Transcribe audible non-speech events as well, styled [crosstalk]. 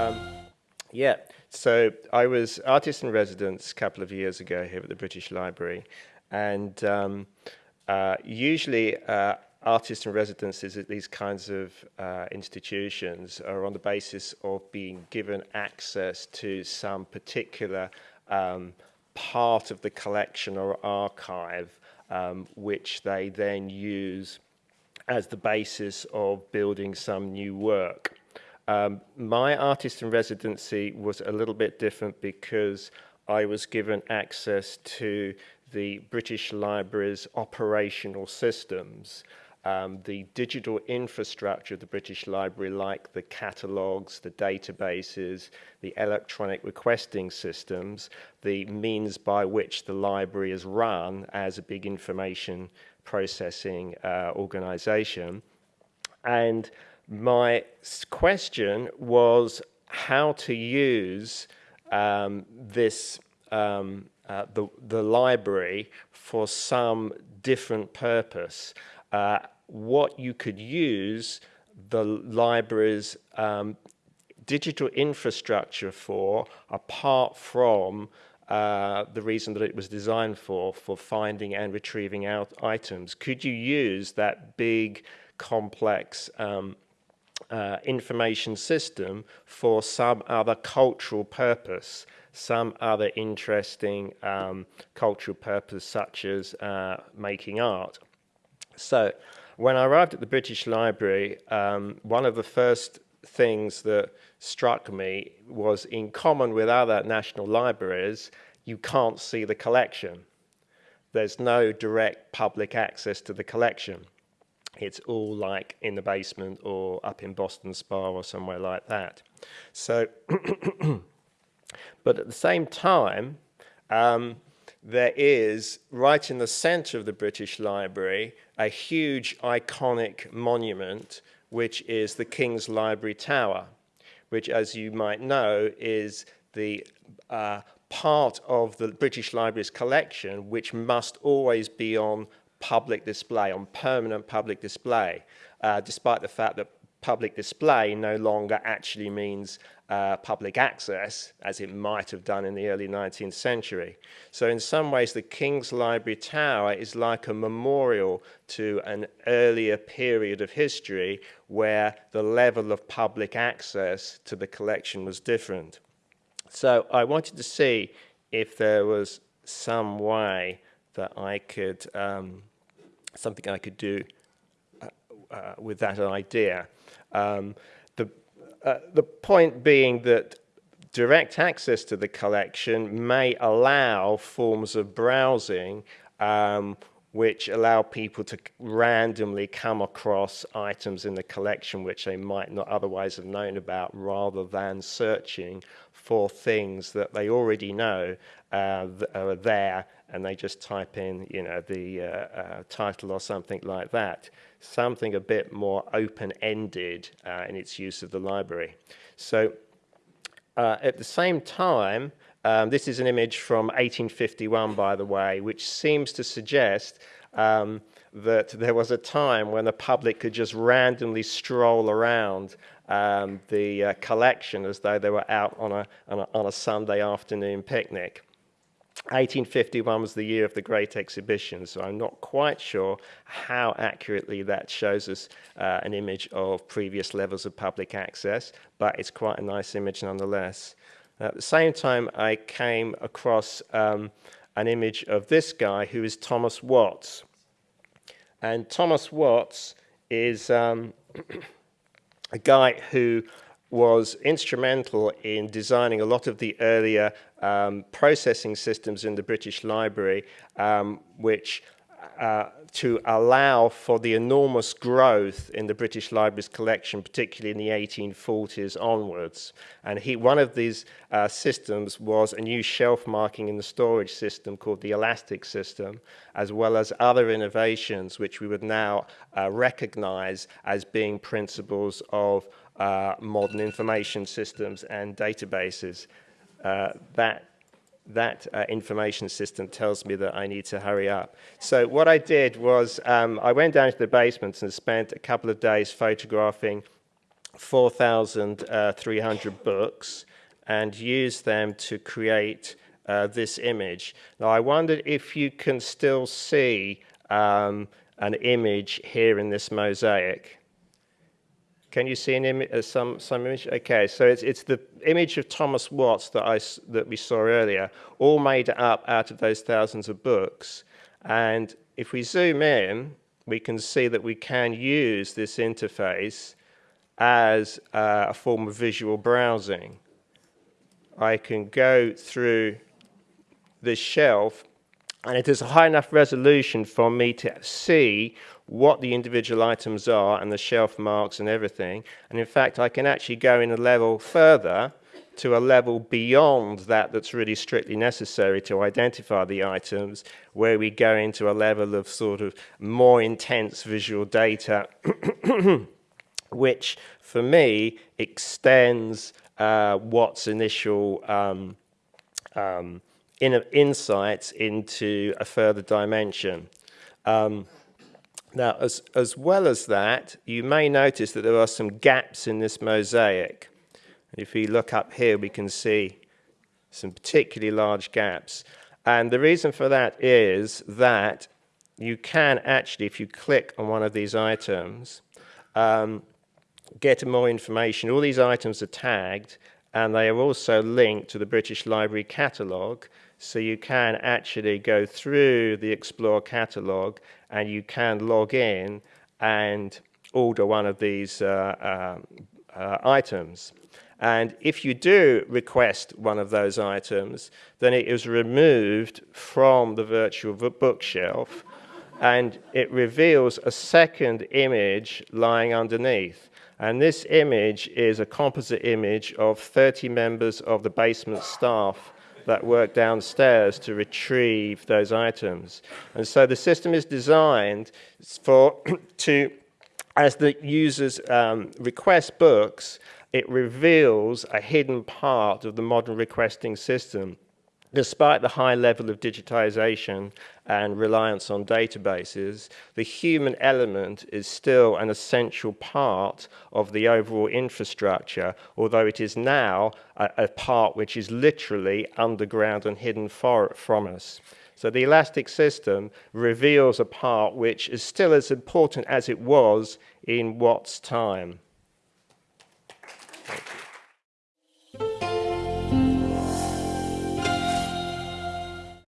Um, yeah, so I was artist in residence a couple of years ago here at the British Library, and um, uh, usually uh, artist in residences at these kinds of uh, institutions are on the basis of being given access to some particular um, part of the collection or archive um, which they then use as the basis of building some new work. Um, my artist in residency was a little bit different because I was given access to the British Library's operational systems um, the digital infrastructure of the British Library, like the catalogues, the databases, the electronic requesting systems, the means by which the library is run as a big information processing uh, organization. And my question was how to use um, this, um, uh, the, the library for some different purpose uh, what you could use the library's um, digital infrastructure for apart from uh, the reason that it was designed for, for finding and retrieving out items. Could you use that big, complex um, uh, information system for some other cultural purpose, some other interesting um, cultural purpose such as uh, making art? So when I arrived at the British Library, um, one of the first things that struck me was in common with other national libraries, you can't see the collection. There's no direct public access to the collection. It's all like in the basement or up in Boston Spa or somewhere like that. So, [clears throat] but at the same time, um, there is, right in the center of the British Library, a huge iconic monument, which is the King's Library Tower, which, as you might know, is the uh, part of the British Library's collection which must always be on public display, on permanent public display, uh, despite the fact that public display no longer actually means uh, public access, as it might have done in the early 19th century. So in some ways, the King's Library Tower is like a memorial to an earlier period of history where the level of public access to the collection was different. So I wanted to see if there was some way that I could, um, something I could do uh, uh, with that idea. Um, the, uh, the point being that direct access to the collection may allow forms of browsing um, which allow people to randomly come across items in the collection which they might not otherwise have known about rather than searching for things that they already know uh, are there and they just type in you know the uh, uh, title or something like that something a bit more open-ended uh, in its use of the library. So uh, at the same time, um, this is an image from 1851, by the way, which seems to suggest um, that there was a time when the public could just randomly stroll around um, the uh, collection as though they were out on a, on a, on a Sunday afternoon picnic. 1851 was the year of the Great Exhibition, so I'm not quite sure how accurately that shows us uh, an image of previous levels of public access, but it's quite a nice image nonetheless. At the same time, I came across um, an image of this guy who is Thomas Watts. And Thomas Watts is um, [clears throat] a guy who was instrumental in designing a lot of the earlier um, processing systems in the British Library, um, which uh, to allow for the enormous growth in the British Library's collection, particularly in the 1840s onwards. And he, one of these uh, systems was a new shelf marking in the storage system called the elastic system, as well as other innovations which we would now uh, recognize as being principles of uh, modern information systems and databases. Uh, that that uh, information system tells me that I need to hurry up. So what I did was um, I went down to the basement and spent a couple of days photographing 4,300 books and used them to create uh, this image. Now, I wondered if you can still see um, an image here in this mosaic. Can you see an uh, some, some image? Okay, so it's, it's the image of Thomas Watts that, I, that we saw earlier, all made up out of those thousands of books. And if we zoom in, we can see that we can use this interface as uh, a form of visual browsing. I can go through this shelf and it is a high enough resolution for me to see what the individual items are and the shelf marks and everything. And in fact, I can actually go in a level further to a level beyond that that's really strictly necessary to identify the items, where we go into a level of sort of more intense visual data, [clears throat] which for me extends uh, initial um, um, in insights into a further dimension. Um, now, as, as well as that, you may notice that there are some gaps in this mosaic. If we look up here, we can see some particularly large gaps. And the reason for that is that you can actually, if you click on one of these items, um, get more information. All these items are tagged, and they are also linked to the British Library catalogue, so you can actually go through the Explore catalogue and you can log in and order one of these uh, uh, uh, items. And if you do request one of those items, then it is removed from the virtual bookshelf and it reveals a second image lying underneath. And this image is a composite image of 30 members of the basement staff that work downstairs to retrieve those items. And so the system is designed for [clears throat] to, as the users um, request books, it reveals a hidden part of the modern requesting system Despite the high level of digitization and reliance on databases, the human element is still an essential part of the overall infrastructure, although it is now a, a part which is literally underground and hidden for, from us. So the elastic system reveals a part which is still as important as it was in Watt's time.